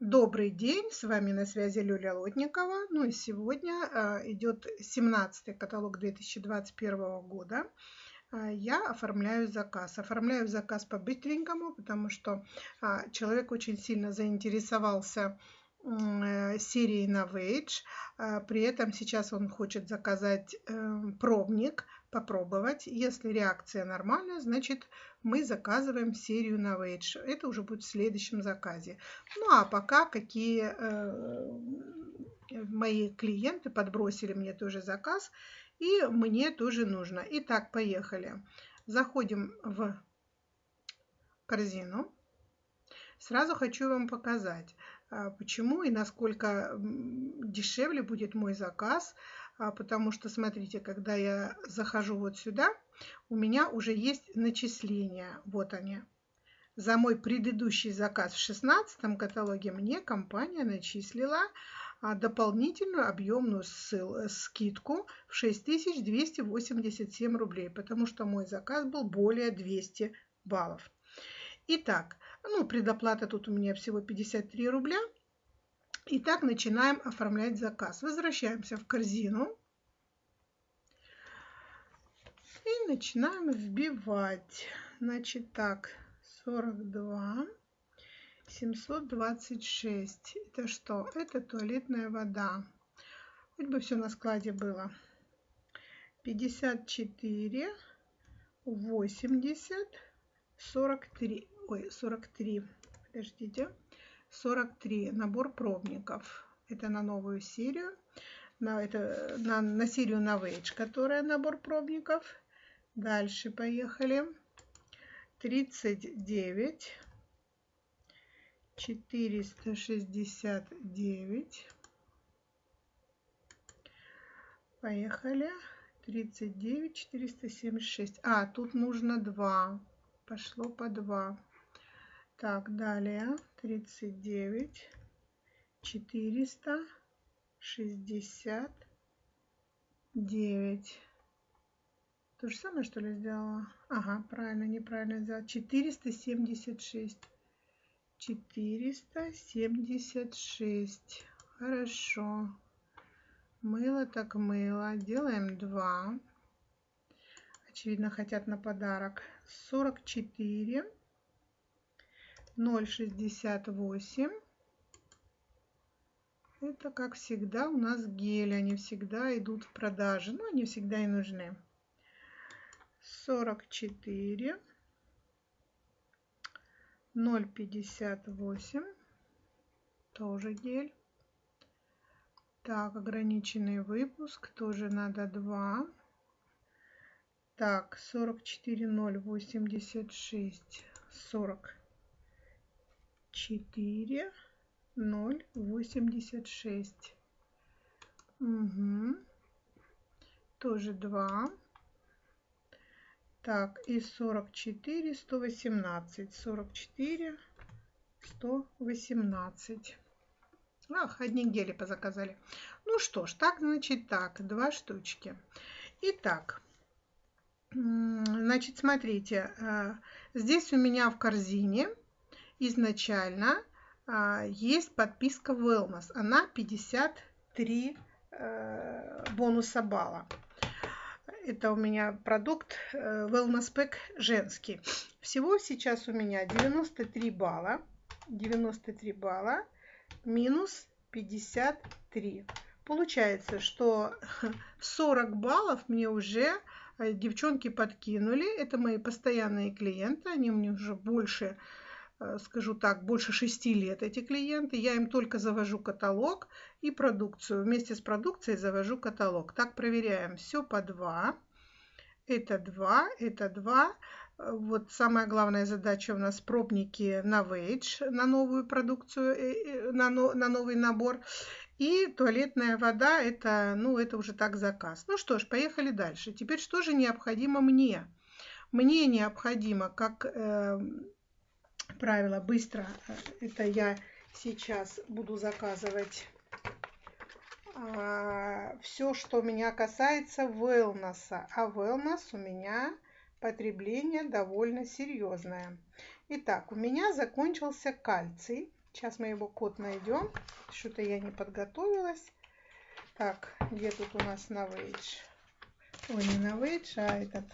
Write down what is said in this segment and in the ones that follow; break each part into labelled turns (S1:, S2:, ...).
S1: Добрый день, с вами на связи Люля Лотникова. Ну и сегодня а, идет 17 каталог 2021 года. А, я оформляю заказ. Оформляю заказ по-быстренькому, потому что а, человек очень сильно заинтересовался э, серией Novage. При этом сейчас он хочет заказать э, пробник, попробовать. Если реакция нормальная, значит мы заказываем серию Novage. Это уже будет в следующем заказе. Ну а пока какие э, мои клиенты подбросили мне тоже заказ, и мне тоже нужно. Итак, поехали. Заходим в корзину. Сразу хочу вам показать, а, почему и насколько дешевле будет мой заказ. А, потому что, смотрите, когда я захожу вот сюда, у меня уже есть начисления. Вот они. За мой предыдущий заказ в 16 каталоге мне компания начислила а, дополнительную объемную ссыл, скидку в 6287 рублей, потому что мой заказ был более 200 баллов. Итак, ну, предоплата тут у меня всего 53 рубля. Итак, начинаем оформлять заказ. Возвращаемся в корзину. И начинаем вбивать. Значит так, 42, 726. Это что? Это туалетная вода. Хоть бы все на складе было. 54, 80, 43. Ой, 43. Подождите. 43. Набор пробников. Это на новую серию. На, это, на, на серию Novage, которая набор пробников. Дальше поехали. 39. 469. Поехали. 39, 476. А, тут нужно 2. Пошло по 2. Так, далее 39, 469. То же самое, что ли, сделала? Ага, правильно, неправильно сделала. 476. 476. Хорошо. Мыло так мыло. Делаем 2. Очевидно, хотят на подарок. 44. 0,68. Это, как всегда, у нас гель. Они всегда идут в продаже. Но они всегда и нужны. 44. 0,58. Тоже гель. Так, ограниченный выпуск. Тоже надо 2. Так, 44, 0,86. 40 четыре ноль восемьдесят шесть угу. тоже два так и сорок четыре сто восемнадцать сорок четыре сто восемнадцать Ах, одни гели позаказали. Ну что ж, так, значит, так, два штучки. Итак, значит, смотрите, э, здесь у меня в корзине изначально а, есть подписка Wellness. Она 53 э, бонуса балла. Это у меня продукт э, Wellness Pack женский. Всего сейчас у меня 93 балла. 93 балла минус 53. Получается, что 40 баллов мне уже э, девчонки подкинули. Это мои постоянные клиенты. Они мне уже больше скажу так, больше шести лет эти клиенты. Я им только завожу каталог и продукцию. Вместе с продукцией завожу каталог. Так проверяем. Все по два. Это два, это два. Э, вот самая главная задача у нас пробники на Wage, на новую продукцию, э, на, новый набор. И туалетная вода, это, ну, это уже так заказ. Ну что ж, поехали дальше. Теперь что же необходимо мне? Мне необходимо, как правило быстро. Э, это я сейчас буду заказывать а, все, что меня касается wellness. А wellness у меня потребление довольно серьезное. Итак, у меня закончился кальций. Сейчас мы его код найдем. Что-то я не подготовилась. Так, где тут у нас Novage? Ой, не Novage, а этот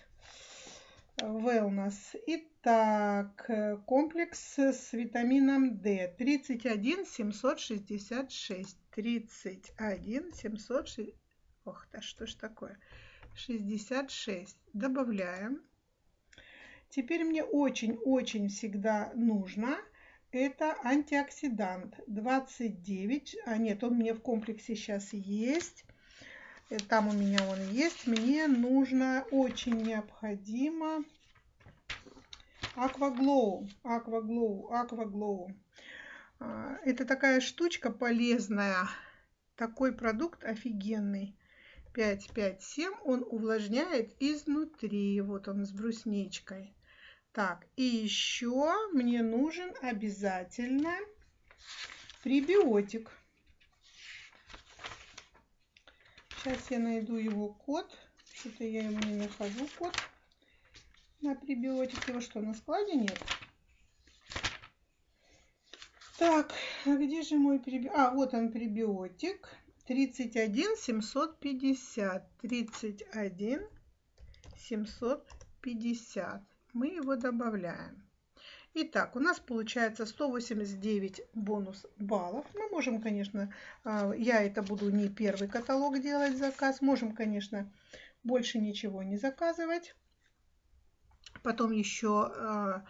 S1: Wellness. Итак, комплекс с витамином D. 31 766. 31 766. Ох, да что ж такое? 66. Добавляем. Теперь мне очень-очень всегда нужно это антиоксидант 29. А нет, он мне в комплексе сейчас есть. Там у меня он есть. Мне нужно, очень необходимо Aquaglow. Aquaglow. Aquaglow. Это такая штучка полезная. Такой продукт офигенный. 557 он увлажняет изнутри. Вот он с брусничкой. Так, и еще мне нужен обязательно пребиотик. Сейчас я найду его код. Что-то я его не нахожу, код на пребиотик. Его что, на складе нет? Так, а где же мой пребиотик? А, вот он пребиотик. 31 750. 31 750 мы его добавляем. Итак, у нас получается 189 бонус баллов. Мы можем, конечно, а, я это буду не первый каталог делать заказ. Можем, конечно, больше ничего не заказывать. Потом еще а,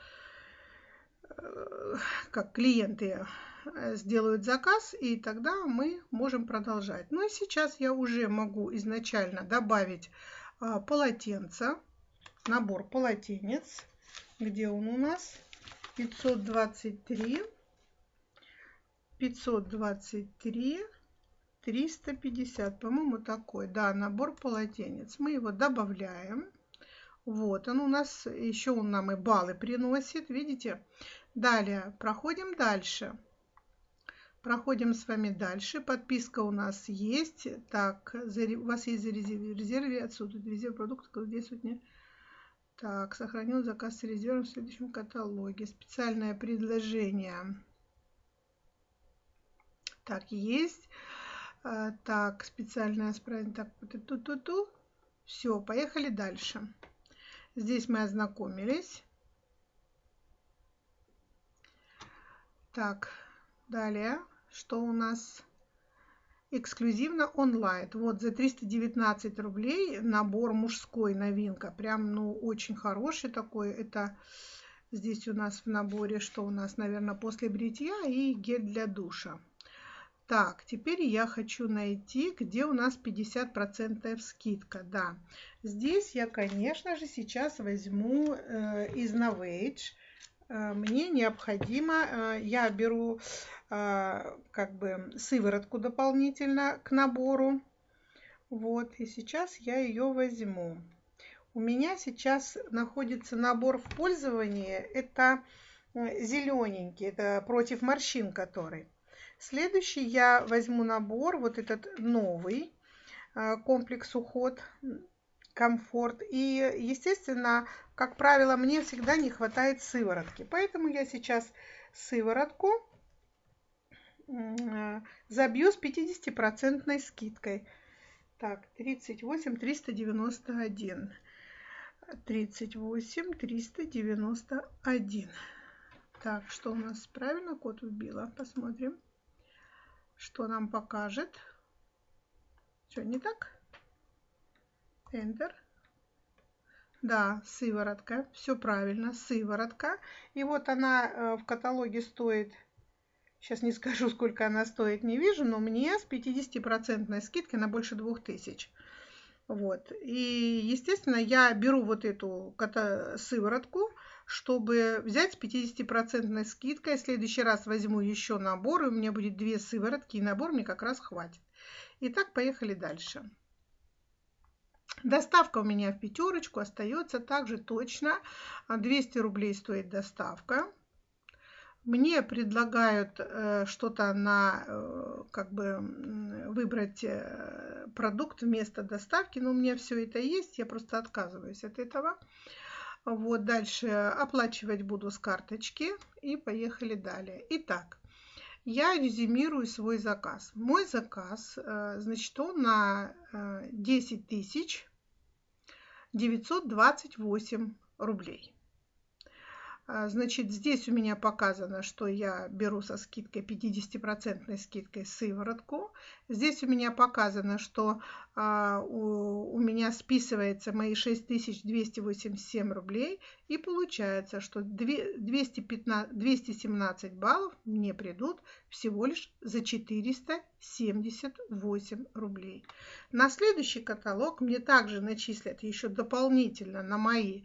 S1: как клиенты сделают заказ, и тогда мы можем продолжать. Ну и сейчас я уже могу изначально добавить а, полотенце набор полотенец. Где он у нас? 523, 523, 350. По-моему, такой. Да, набор полотенец. Мы его добавляем. Вот он у нас. Еще он нам и баллы приносит. Видите? Далее. Проходим дальше. Проходим с вами дальше. Подписка у нас есть. Так, у вас есть резерве отсюда резерв продуктов, вот не так, сохранил заказ с резервом в следующем каталоге. Специальное предложение. Так, есть. А, так, специальное справить. Так, ту-ту-ту. Все, поехали дальше. Здесь мы ознакомились. Так, далее, что у нас? Эксклюзивно онлайн. Вот за 319 рублей набор мужской новинка. Прям, ну, очень хороший такой. Это здесь у нас в наборе, что у нас, наверное, после бритья и гель для душа. Так, теперь я хочу найти, где у нас 50% скидка. Да, здесь я, конечно же, сейчас возьму э, из Novage мне необходимо, э, я беру э, как бы сыворотку дополнительно к набору. Вот, и сейчас я ее возьму. У меня сейчас находится набор в пользовании. Это зелененький, это против морщин который. Следующий я возьму набор, вот этот новый комплекс уход комфорт. И, естественно, как правило, мне всегда не хватает сыворотки. Поэтому я сейчас сыворотку забью с 50% скидкой. Так, 38 391. 38 391. Так, что у нас правильно код вбила? Посмотрим, что нам покажет. Что, не так? Enter. Да, сыворотка. Все правильно, сыворотка. И вот она э, в каталоге стоит, сейчас не скажу, сколько она стоит, не вижу, но мне с 50% скидкой на больше 2000. Вот. И, естественно, я беру вот эту сыворотку, чтобы взять с 50% скидкой. В следующий раз возьму еще набор, и у меня будет две сыворотки, и набор мне как раз хватит. Итак, поехали дальше. Доставка у меня в пятерочку остается также точно. 200 рублей стоит доставка. Мне предлагают э, что-то на, э, как бы, выбрать э, продукт вместо доставки, но у меня все это есть, я просто отказываюсь от этого. Вот, дальше оплачивать буду с карточки и поехали далее. Итак, я резюмирую свой заказ. Мой заказ, э, значит, он на 10 тысяч 928 рублей. А, значит, здесь у меня показано, что я беру со скидкой 50% скидкой сыворотку. Здесь у меня показано, что а, у, у меня списывается мои 6287 рублей. И получается, что 215, 217 баллов мне придут всего лишь за 478 рублей. На следующий каталог мне также начислят еще дополнительно на мои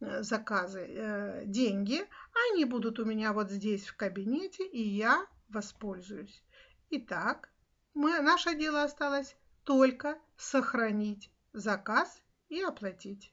S1: заказы, э, деньги, они будут у меня вот здесь в кабинете, и я воспользуюсь. Итак, мы, наше дело осталось только сохранить заказ и оплатить.